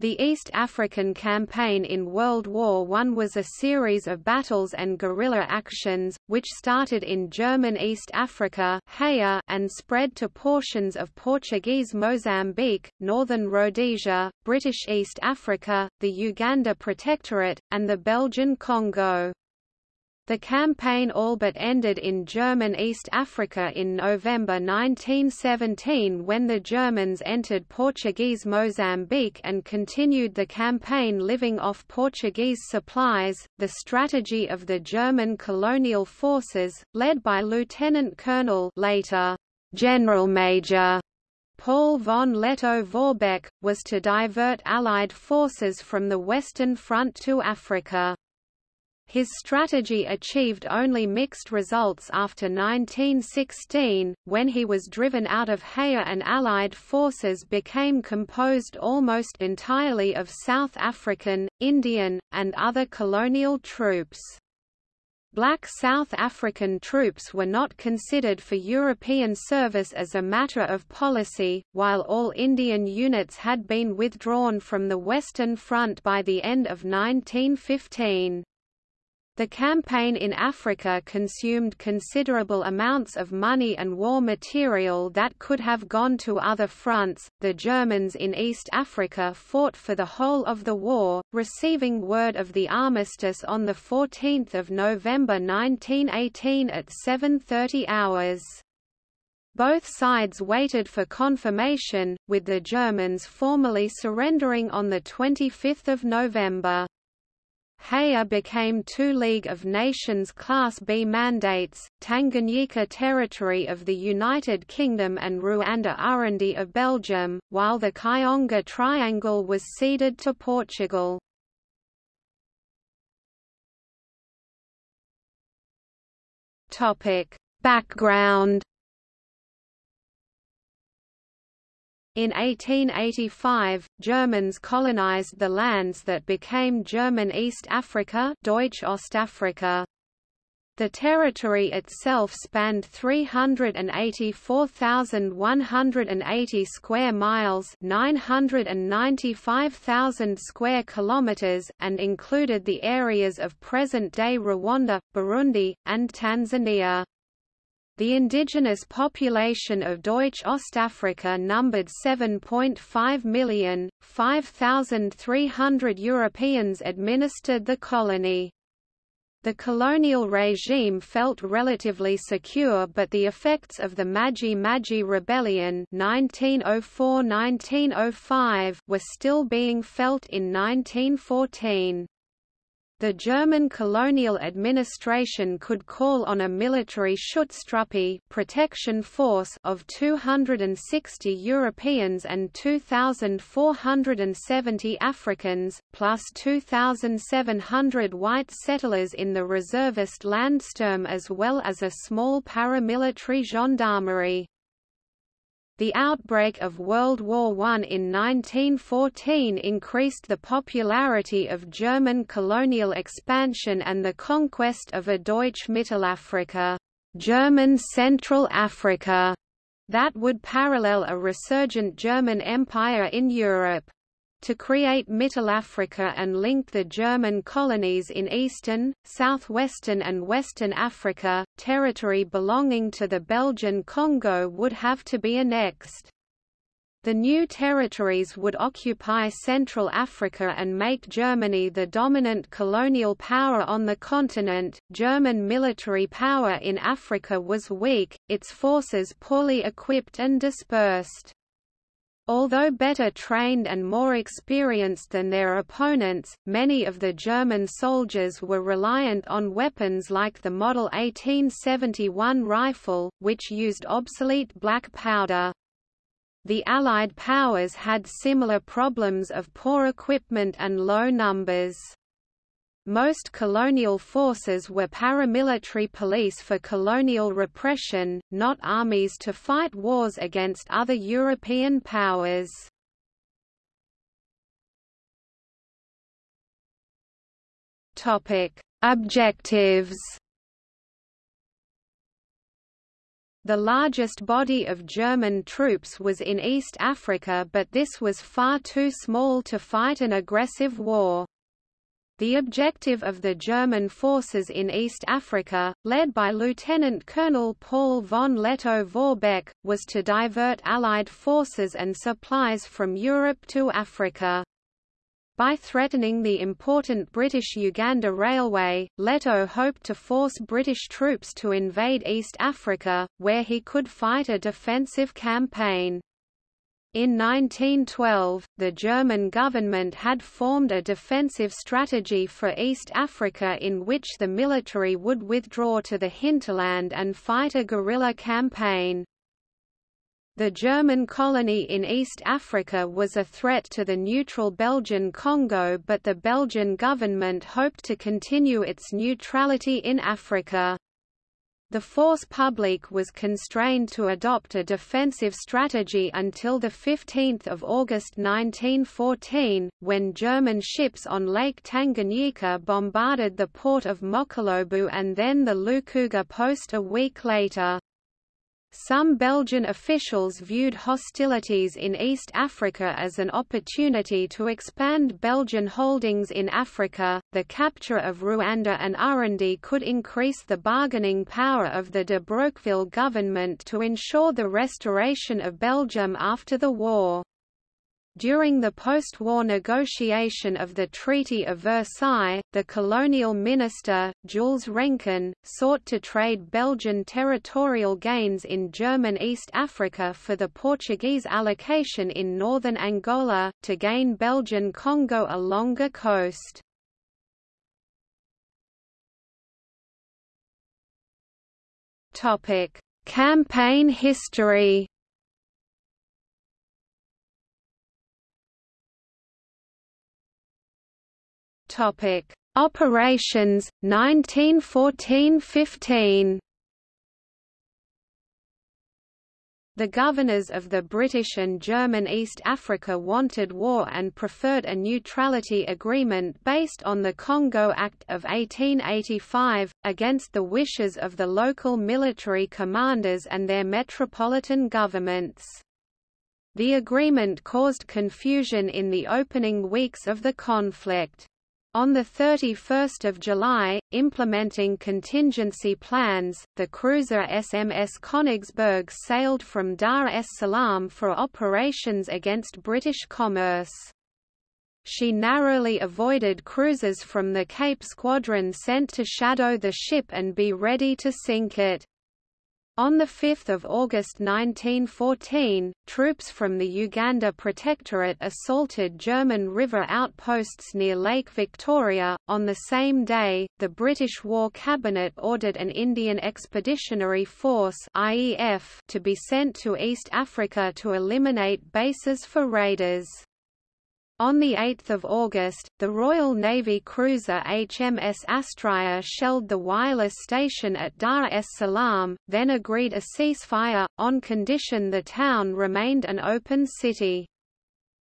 The East African Campaign in World War I was a series of battles and guerrilla actions, which started in German East Africa and spread to portions of Portuguese Mozambique, northern Rhodesia, British East Africa, the Uganda Protectorate, and the Belgian Congo. The campaign all but ended in German East Africa in November 1917 when the Germans entered Portuguese Mozambique and continued the campaign living off Portuguese supplies. The strategy of the German colonial forces, led by Lieutenant Colonel later General Major Paul von Lettow-Vorbeck, was to divert Allied forces from the Western Front to Africa. His strategy achieved only mixed results after 1916, when he was driven out of Haya and Allied forces became composed almost entirely of South African, Indian, and other colonial troops. Black South African troops were not considered for European service as a matter of policy, while all Indian units had been withdrawn from the Western Front by the end of 1915. The campaign in Africa consumed considerable amounts of money and war material that could have gone to other fronts. The Germans in East Africa fought for the whole of the war, receiving word of the armistice on the 14th of November 1918 at 7:30 hours. Both sides waited for confirmation, with the Germans formally surrendering on 25 November. Haya became two League of Nations Class B mandates, Tanganyika territory of the United Kingdom and Rwanda Urundi of Belgium, while the Kionga Triangle was ceded to Portugal. Background In 1885, Germans colonized the lands that became German East Africa Deutsch Ostafrika. The territory itself spanned 384,180 square miles, 995,000 square kilometers, and included the areas of present-day Rwanda, Burundi, and Tanzania. The indigenous population of Deutsch Ostafrika numbered 7.5 million, 5,300 Europeans administered the colony. The colonial regime felt relatively secure but the effects of the Maji-Maji Rebellion 1904–1905 were still being felt in 1914. The German colonial administration could call on a military Schutztruppe protection force of 260 Europeans and 2,470 Africans, plus 2,700 white settlers in the reservist Landsturm as well as a small paramilitary gendarmerie. The outbreak of World War I in 1914 increased the popularity of German colonial expansion and the conquest of a Deutsch Mittelafrika German Central Africa, that would parallel a resurgent German Empire in Europe to create Mittelafrika and link the German colonies in eastern, southwestern and western Africa, territory belonging to the Belgian Congo would have to be annexed. The new territories would occupy Central Africa and make Germany the dominant colonial power on the continent. German military power in Africa was weak, its forces poorly equipped and dispersed. Although better trained and more experienced than their opponents, many of the German soldiers were reliant on weapons like the Model 1871 rifle, which used obsolete black powder. The Allied powers had similar problems of poor equipment and low numbers. Most colonial forces were paramilitary police for colonial repression, not armies to fight wars against other European powers. Objectives The largest body of German troops was in East Africa but this was far too small to fight an aggressive war. The objective of the German forces in East Africa, led by Lieutenant Colonel Paul von Lettow-Vorbeck, was to divert Allied forces and supplies from Europe to Africa. By threatening the important British-Uganda Railway, Lettow hoped to force British troops to invade East Africa, where he could fight a defensive campaign. In 1912, the German government had formed a defensive strategy for East Africa in which the military would withdraw to the hinterland and fight a guerrilla campaign. The German colony in East Africa was a threat to the neutral Belgian Congo but the Belgian government hoped to continue its neutrality in Africa. The force publique was constrained to adopt a defensive strategy until 15 August 1914, when German ships on Lake Tanganyika bombarded the port of Mokolobu and then the Lukuga post a week later. Some Belgian officials viewed hostilities in East Africa as an opportunity to expand Belgian holdings in Africa. The capture of Rwanda and Urundi could increase the bargaining power of the de Broqueville government to ensure the restoration of Belgium after the war. During the post-war negotiation of the Treaty of Versailles, the colonial minister, Jules Renkin, sought to trade Belgian territorial gains in German East Africa for the Portuguese allocation in northern Angola, to gain Belgian Congo a longer coast. Campaign history Topic: Operations 1914-15. The governors of the British and German East Africa wanted war and preferred a neutrality agreement based on the Congo Act of 1885, against the wishes of the local military commanders and their metropolitan governments. The agreement caused confusion in the opening weeks of the conflict. On 31 July, implementing contingency plans, the cruiser SMS Königsberg sailed from Dar es Salaam for operations against British commerce. She narrowly avoided cruisers from the Cape Squadron sent to shadow the ship and be ready to sink it. On 5 August 1914, troops from the Uganda Protectorate assaulted German river outposts near Lake Victoria. On the same day, the British War Cabinet ordered an Indian Expeditionary Force (IEF) to be sent to East Africa to eliminate bases for raiders. On 8 August, the Royal Navy cruiser HMS Astraea shelled the wireless station at Dar es Salaam, then agreed a ceasefire, on condition the town remained an open city.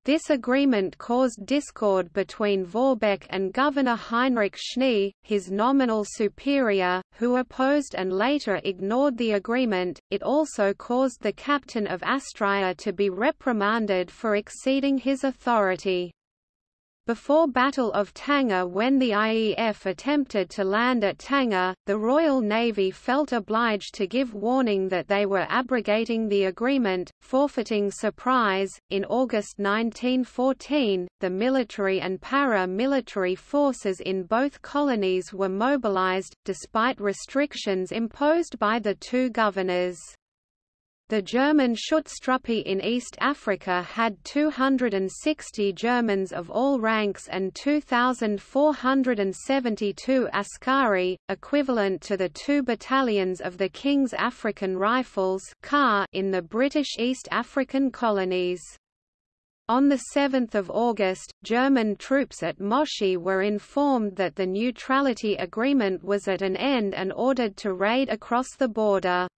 This agreement caused discord between Vorbeck and Governor Heinrich Schnee, his nominal superior, who opposed and later ignored the agreement. It also caused the captain of Astraea to be reprimanded for exceeding his authority. Before Battle of Tanga when the IEF attempted to land at Tanga, the Royal Navy felt obliged to give warning that they were abrogating the agreement, forfeiting surprise. In August 1914, the military and para-military forces in both colonies were mobilized, despite restrictions imposed by the two governors. The German Schutztruppe in East Africa had 260 Germans of all ranks and 2,472 askari, equivalent to the two battalions of the King's African Rifles in the British East African colonies. On 7 August, German troops at Moshi were informed that the neutrality agreement was at an end and ordered to raid across the border.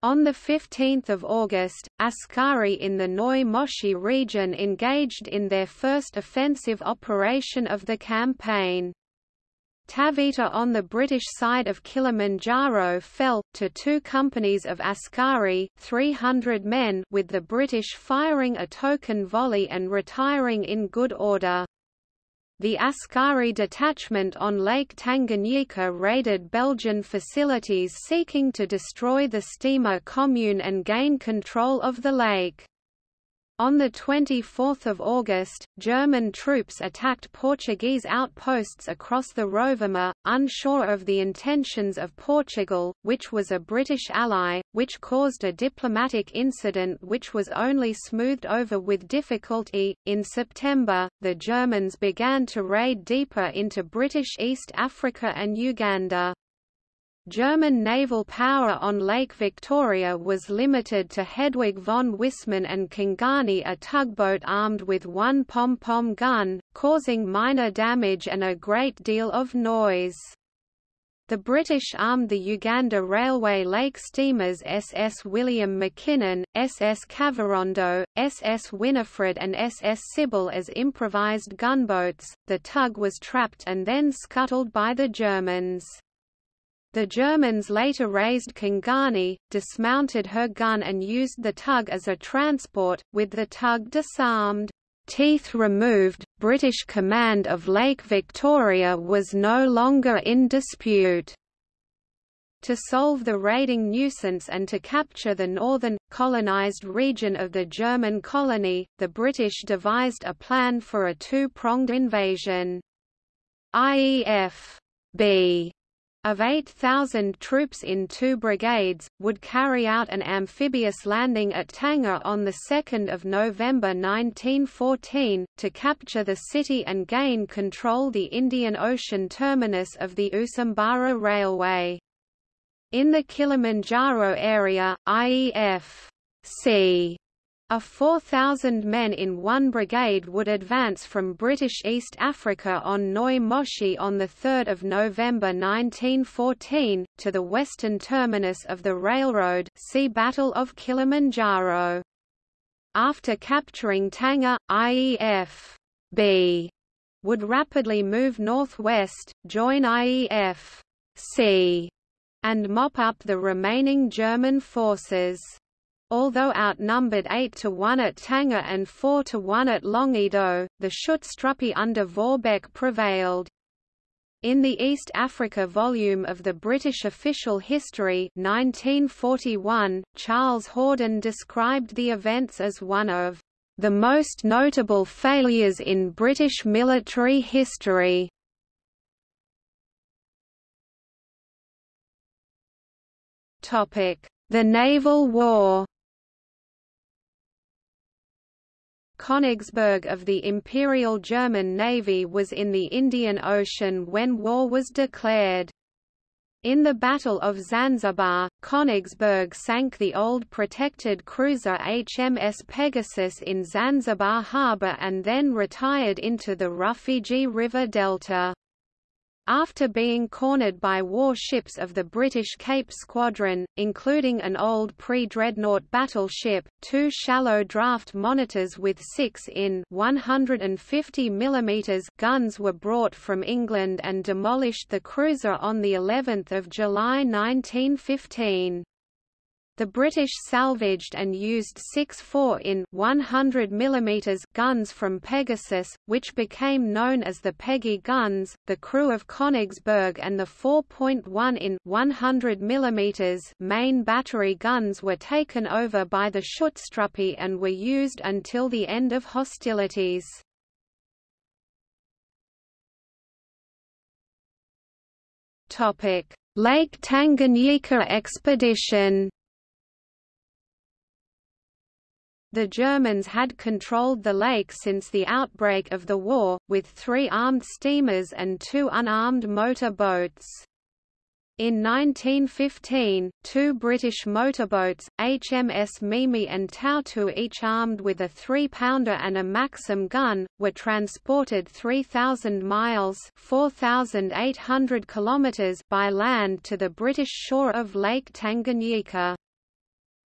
On 15 August, Askari in the Neu Moshi region engaged in their first offensive operation of the campaign. Taveta on the British side of Kilimanjaro fell, to two companies of Askari 300 men with the British firing a token volley and retiring in good order. The Askari detachment on Lake Tanganyika raided Belgian facilities seeking to destroy the steamer commune and gain control of the lake. On 24 August, German troops attacked Portuguese outposts across the Rovuma, unsure of the intentions of Portugal, which was a British ally, which caused a diplomatic incident which was only smoothed over with difficulty. In September, the Germans began to raid deeper into British East Africa and Uganda. German naval power on Lake Victoria was limited to Hedwig von Wissmann and Kingani a tugboat armed with one pom-pom gun, causing minor damage and a great deal of noise. The British armed the Uganda Railway Lake steamers SS William Mackinnon, SS Kavirondo, SS Winifred and SS Sybil as improvised gunboats. The tug was trapped and then scuttled by the Germans. The Germans later raised Kingani, dismounted her gun and used the tug as a transport, with the tug disarmed. Teeth removed, British command of Lake Victoria was no longer in dispute. To solve the raiding nuisance and to capture the northern, colonised region of the German colony, the British devised a plan for a two-pronged invasion. IEF B of 8,000 troops in two brigades, would carry out an amphibious landing at Tanga on 2 November 1914, to capture the city and gain control the Indian Ocean terminus of the Usambara Railway. In the Kilimanjaro area, IEF C a 4,000 men in one brigade would advance from British East Africa on Neu Moshi on 3 November 1914, to the western terminus of the railroad see Battle of Kilimanjaro. After capturing Tanga, IEF B would rapidly move northwest, join IEF C, and mop up the remaining German forces. Although outnumbered 8 to 1 at Tanga and 4 to 1 at Longido, the Schutztruppe under Vorbeck prevailed. In the East Africa volume of the British Official History 1941, Charles Hordern described the events as one of the most notable failures in British military history. The Naval War Königsberg of the Imperial German Navy was in the Indian Ocean when war was declared. In the Battle of Zanzibar, Königsberg sank the old protected cruiser HMS Pegasus in Zanzibar harbour and then retired into the Rufiji River delta. After being cornered by warships of the British Cape Squadron, including an old pre-dreadnought battleship, two shallow draft monitors with 6 in 150 mm guns were brought from England and demolished the cruiser on the 11th of July 1915. The British salvaged and used six 4 in 100 mm guns from Pegasus, which became known as the Peggy guns. The crew of Königsberg and the 4.1 in 100 mm main battery guns were taken over by the Schutztruppe and were used until the end of hostilities. Lake Tanganyika expedition. The Germans had controlled the lake since the outbreak of the war, with three armed steamers and two unarmed motor boats. In 1915, two British motorboats, HMS Mimi and Toutou each armed with a three-pounder and a Maxim gun, were transported 3,000 miles 4,800 kilometers by land to the British shore of Lake Tanganyika.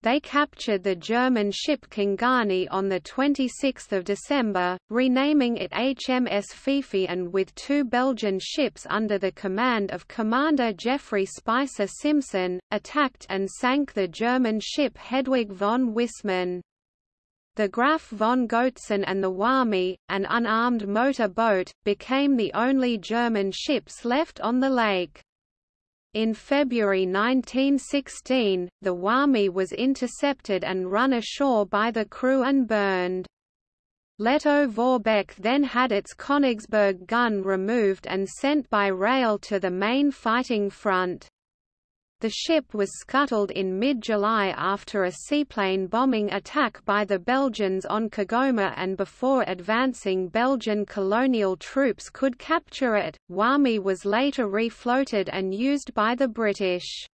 They captured the German ship Kingani on 26 December, renaming it HMS Fifi and with two Belgian ships under the command of Commander Geoffrey Spicer Simpson, attacked and sank the German ship Hedwig von Wissmann. The Graf von Goetzen and the Wami, an unarmed motor boat, became the only German ships left on the lake. In February 1916, the Wami was intercepted and run ashore by the crew and burned. Lettow-Vorbeck then had its Königsberg gun removed and sent by rail to the main fighting front. The ship was scuttled in mid-July after a seaplane bombing attack by the Belgians on Kigoma and before advancing Belgian colonial troops could capture it, Wami was later refloated and used by the British.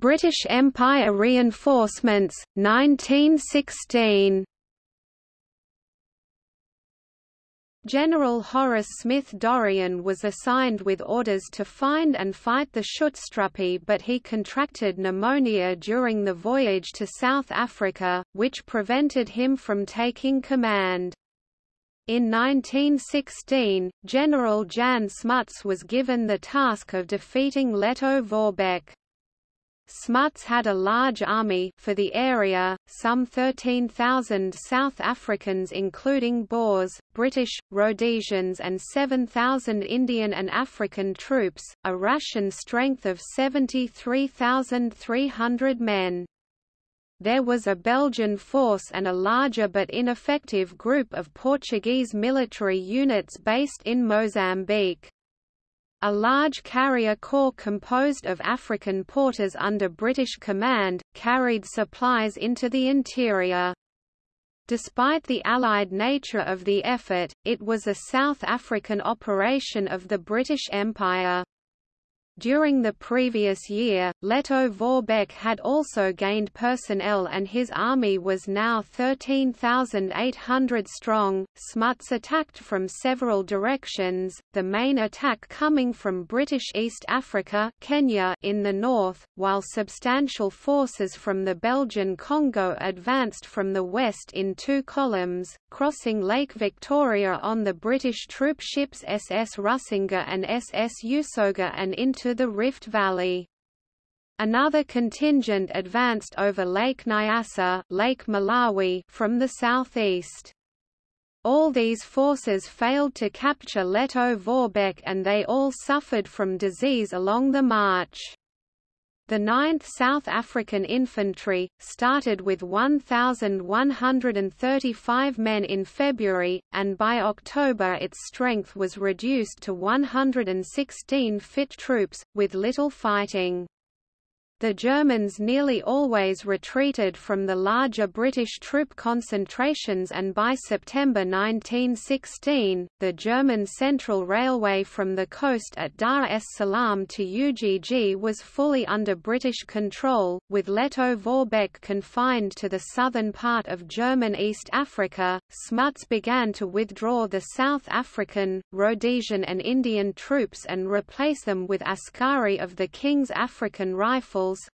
British Empire reinforcements, 1916 General Horace Smith Dorrien was assigned with orders to find and fight the Schutztruppe but he contracted pneumonia during the voyage to South Africa, which prevented him from taking command. In 1916, General Jan Smuts was given the task of defeating Lettow-Vorbeck. Smuts had a large army for the area, some 13,000 South Africans including Boers, British, Rhodesians and 7,000 Indian and African troops, a ration strength of 73,300 men. There was a Belgian force and a larger but ineffective group of Portuguese military units based in Mozambique. A large carrier corps composed of African porters under British command, carried supplies into the interior. Despite the Allied nature of the effort, it was a South African operation of the British Empire. During the previous year, Lettow-Vorbeck had also gained personnel and his army was now 13,800 strong. Smuts attacked from several directions, the main attack coming from British East Africa Kenya in the north, while substantial forces from the Belgian Congo advanced from the west in two columns, crossing Lake Victoria on the British troop ships SS Rusinga and SS Usoga and into to the Rift Valley. Another contingent advanced over Lake Nyasa Lake Malawi from the southeast. All these forces failed to capture Lettow-Vorbeck and they all suffered from disease along the march. The 9th South African Infantry, started with 1,135 men in February, and by October its strength was reduced to 116 fit troops, with little fighting. The Germans nearly always retreated from the larger British troop concentrations and by September 1916, the German Central Railway from the coast at Dar es Salaam to Ugg was fully under British control, with Lettow-Vorbeck confined to the southern part of German East Africa. Smuts began to withdraw the South African, Rhodesian and Indian troops and replace them with Askari of the King's African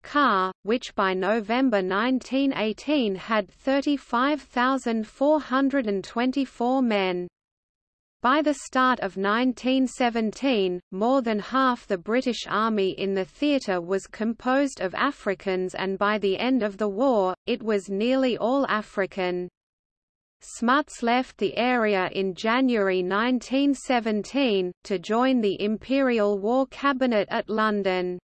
CAR, which by November 1918 had 35,424 men. By the start of 1917, more than half the British Army in the theatre was composed of Africans and by the end of the war, it was nearly all African. Smuts left the area in January 1917, to join the Imperial War Cabinet at London.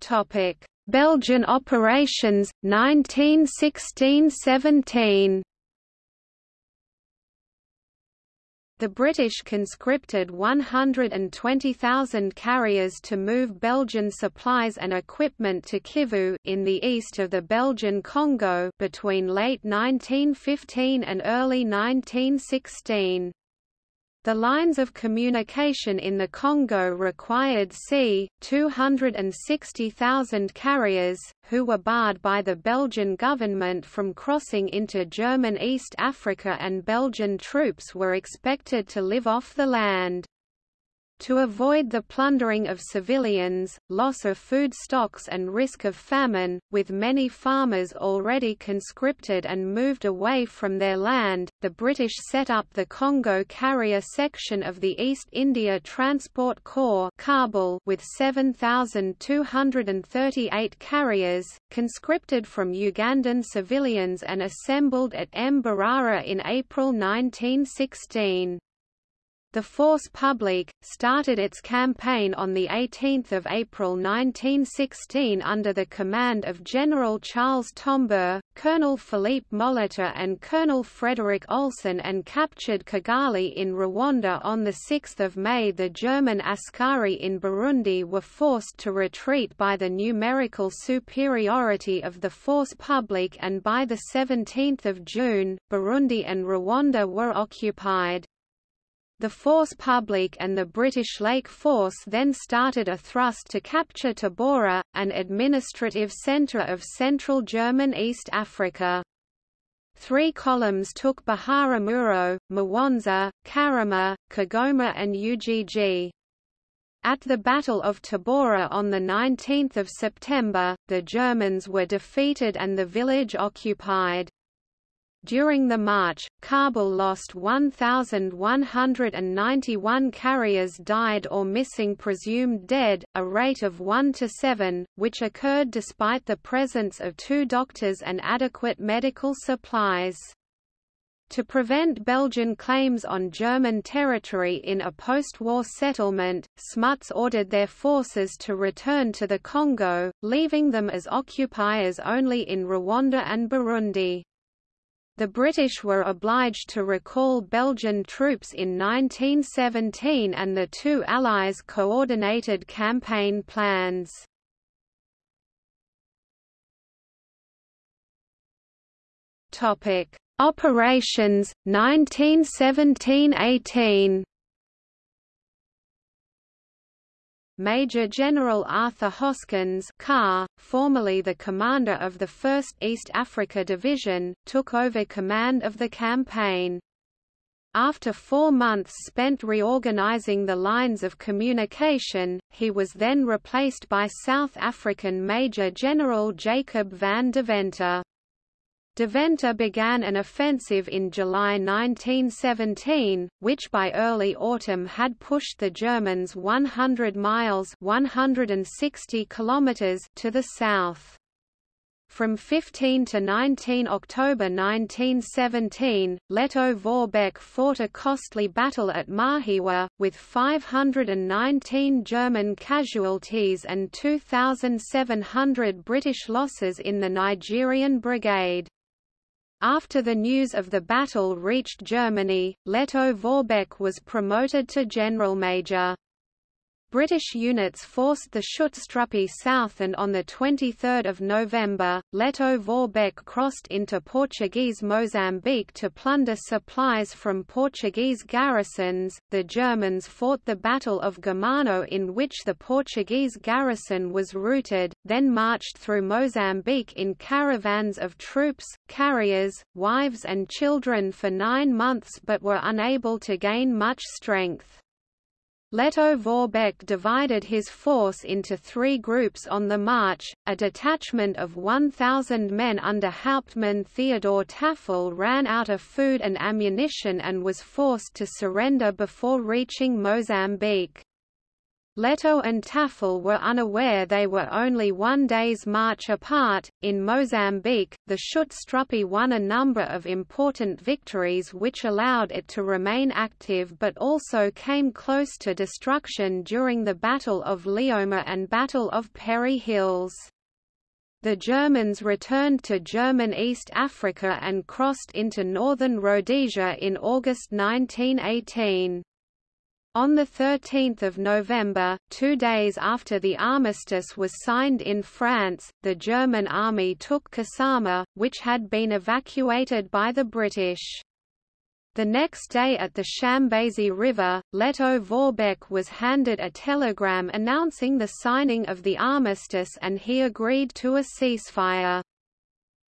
Topic: Belgian operations 1916–17. The British conscripted 120,000 carriers to move Belgian supplies and equipment to Kivu in the east of the Belgian Congo between late 1915 and early 1916. The lines of communication in the Congo required c. 260,000 carriers, who were barred by the Belgian government from crossing into German East Africa and Belgian troops were expected to live off the land. To avoid the plundering of civilians, loss of food stocks and risk of famine, with many farmers already conscripted and moved away from their land, the British set up the Congo Carrier Section of the East India Transport Corps Carbel with 7,238 carriers, conscripted from Ugandan civilians and assembled at Mbarara in April 1916. The Force Publique, started its campaign on 18 April 1916 under the command of General Charles Tombeur, Colonel Philippe Molitor and Colonel Frederick Olsen and captured Kigali in Rwanda on 6 May The German Askari in Burundi were forced to retreat by the numerical superiority of the Force Publique and by 17 June, Burundi and Rwanda were occupied. The Force Publique and the British Lake Force then started a thrust to capture Tabora, an administrative centre of central German East Africa. Three columns took Biharamulo, Mwanza, Karama, Kigoma and Ujiji. At the Battle of Tabora on 19 September, the Germans were defeated and the village occupied. During the march, Carbel lost 1,191 carriers died or missing presumed dead, a rate of 1 to 7, which occurred despite the presence of two doctors and adequate medical supplies. To prevent Belgian claims on German territory in a post-war settlement, Smuts ordered their forces to return to the Congo, leaving them as occupiers only in Rwanda and Burundi. The British were obliged to recall Belgian troops in 1917 and the two Allies coordinated campaign plans. Operations, 1917–18 Major General Arthur Hoskins Carr, formerly the commander of the 1st East Africa Division, took over command of the campaign. After four months spent reorganizing the lines of communication, he was then replaced by South African Major General Jacob van Deventer. Deventer began an offensive in July 1917, which by early autumn had pushed the Germans 100 miles 160 kilometers to the south. From 15 to 19 October 1917, Lettow-Vorbeck fought a costly battle at Mahiwa, with 519 German casualties and 2,700 British losses in the Nigerian Brigade. After the news of the battle reached Germany, Lettow-Vorbeck was promoted to general major. British units forced the Schutztruppe south and on 23 November, Lettow-Vorbeck crossed into Portuguese Mozambique to plunder supplies from Portuguese garrisons. The Germans fought the Battle of Germano in which the Portuguese garrison was routed, then marched through Mozambique in caravans of troops, carriers, wives and children for nine months but were unable to gain much strength. Lettow-Vorbeck divided his force into three groups on the march, a detachment of 1,000 men under Hauptmann Theodor Tafel ran out of food and ammunition and was forced to surrender before reaching Mozambique. Lettow and Tafel were unaware they were only one day's march apart. In Mozambique, the Schutztruppe won a number of important victories which allowed it to remain active but also came close to destruction during the Battle of Lioma and Battle of Pere Hills. The Germans returned to German East Africa and crossed into northern Rhodesia in August 1918. On 13 November, two days after the armistice was signed in France, the German army took Kasama, which had been evacuated by the British. The next day at the Chambeshi River, Lettow-Vorbeck was handed a telegram announcing the signing of the armistice and he agreed to a ceasefire.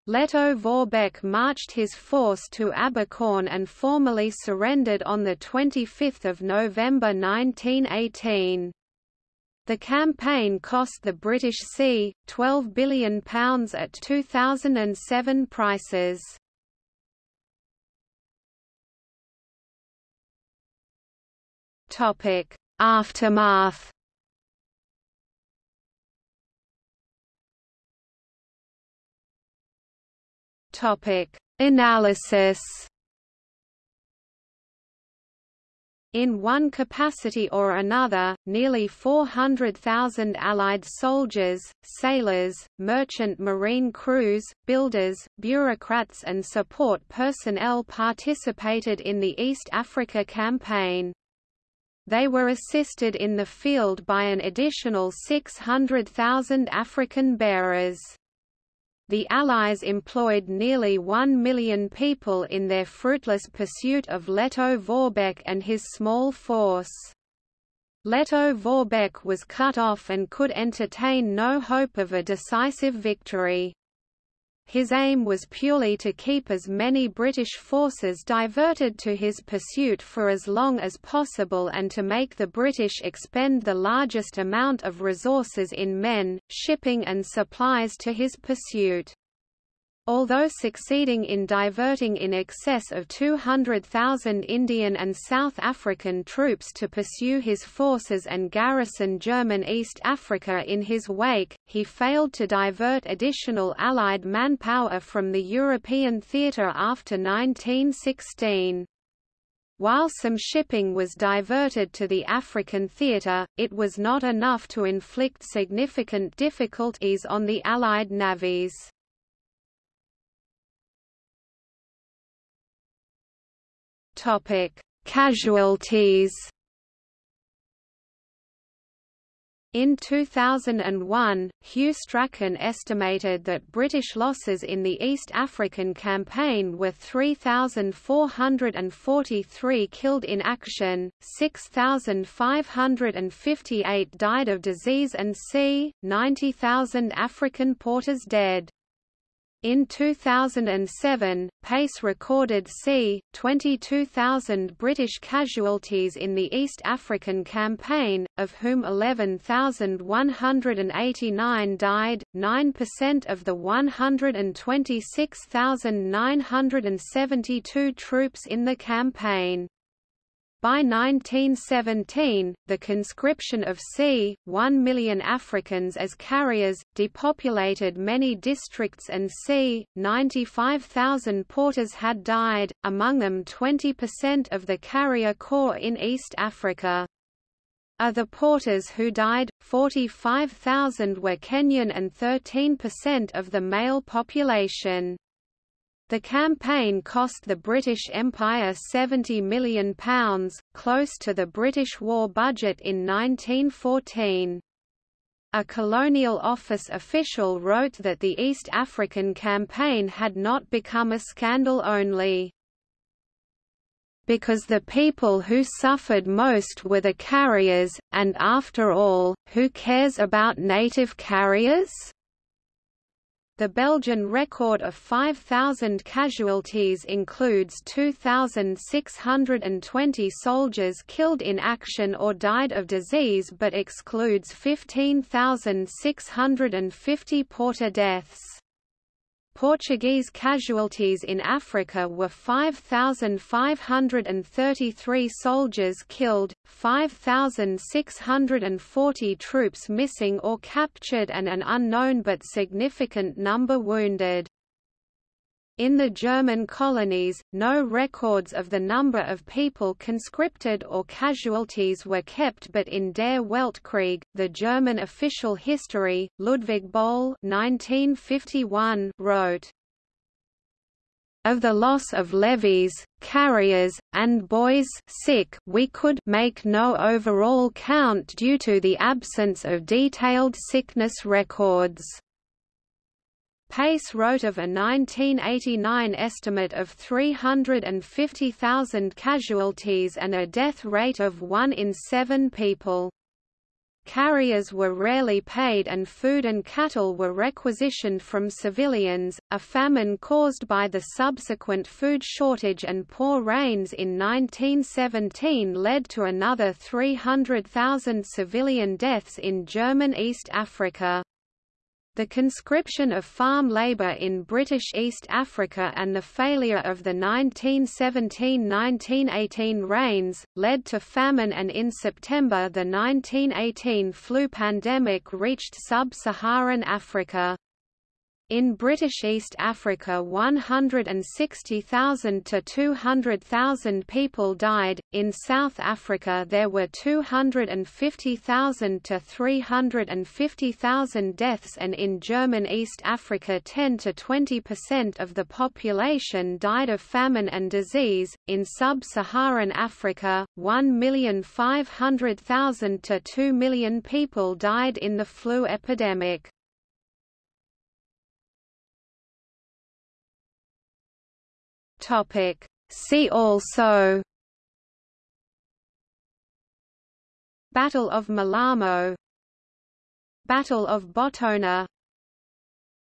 Lettow-Vorbeck marched his force to Abercorn and formally surrendered on 25 November 1918. The campaign cost the British c. £12 billion at 2007 prices. Aftermath. Topic: Analysis. In one capacity or another, nearly 400,000 Allied soldiers, sailors, merchant marine crews, builders, bureaucrats and support personnel participated in the East Africa Campaign. They were assisted in the field by an additional 600,000 African bearers. The Allies employed nearly one million people in their fruitless pursuit of Lettow-Vorbeck and his small force. Lettow-Vorbeck was cut off and could entertain no hope of a decisive victory. His aim was purely to keep as many British forces diverted to his pursuit for as long as possible and to make the British expend the largest amount of resources in men, shipping and supplies to his pursuit. Although succeeding in diverting in excess of 200,000 Indian and South African troops to pursue his forces and garrison German East Africa in his wake, he failed to divert additional Allied manpower from the European theatre after 1916. While some shipping was diverted to the African theatre, it was not enough to inflict significant difficulties on the Allied navies. Topic: Casualties. In 2001, Hugh Strachan estimated that British losses in the East African Campaign were 3,443 killed in action, 6,558 died of disease and c. 90,000 African porters dead. In 2007, Paice recorded c. 22,000 British casualties in the East African Campaign, of whom 11,189 died, 9% of the 126,972 troops in the campaign. By 1917, the conscription of c. 1 million Africans as carriers, depopulated many districts and c. 95,000 porters had died, among them 20% of the carrier corps in East Africa. Of the porters who died, 45,000 were Kenyan and 13% of the male population. The campaign cost the British Empire £70 million, close to the British war budget in 1914. A Colonial Office official wrote that the East African campaign had not become a scandal only because the people who suffered most were the carriers, and after all, who cares about native carriers? The Belgian record of 5,000 casualties includes 2,620 soldiers killed in action or died of disease but excludes 15,650 porter deaths. Portuguese casualties in Africa were 5,533 soldiers killed, 5,640 troops missing or captured and an unknown but significant number wounded. In the German colonies, no records of the number of people conscripted or casualties were kept but in Der Weltkrieg, the German official history, Ludwig Boell 1951 wrote, of the loss of levies, carriers, and boys sick we could make no overall count due to the absence of detailed sickness records Paice wrote of a 1989 estimate of 350,000 casualties and a death rate of 1 in 7 people. Carriers were rarely paid and food and cattle were requisitioned from civilians. A famine caused by the subsequent food shortage and poor rains in 1917 led to another 300,000 civilian deaths in German East Africa. The conscription of farm labour in British East Africa and the failure of the 1917–1918 rains, led to famine and in September the 1918 flu pandemic reached sub-Saharan Africa. In British East Africa 160,000 to 200,000 people died, in South Africa there were 250,000 to 350,000 deaths and in German East Africa 10 to 20% of the population died of famine and disease, in Sub-Saharan Africa, 1,500,000 to 2 million people died in the flu epidemic. Topic. See also Battle of Malamo Battle of Botona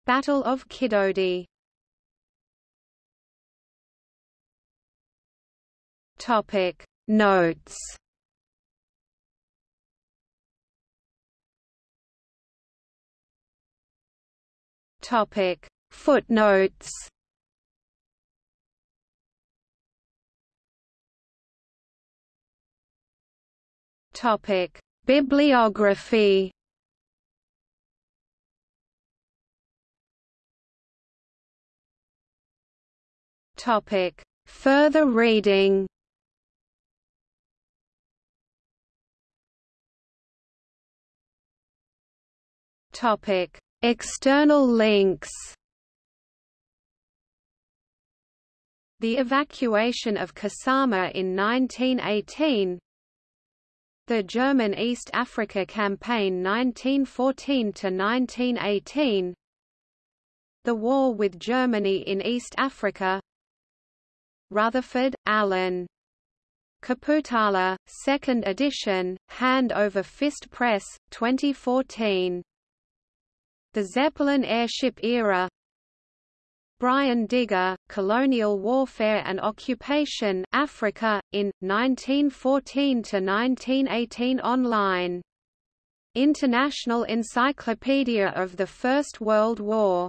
Battle of Kidodi Topic Notes Topic Footnotes Topic: Bibliography. Topic: Further reading. Topic: External links. The evacuation of Kasama in 1918 the German East Africa Campaign 1914–1918 The War with Germany in East Africa Rutherford, Allen. Kaputala, 2nd edition, Hand Over Fist Press, 2014. The Zeppelin airship era Brian Digre, Colonial Warfare and Occupation Africa, in, 1914–1918 online. International Encyclopedia of the First World War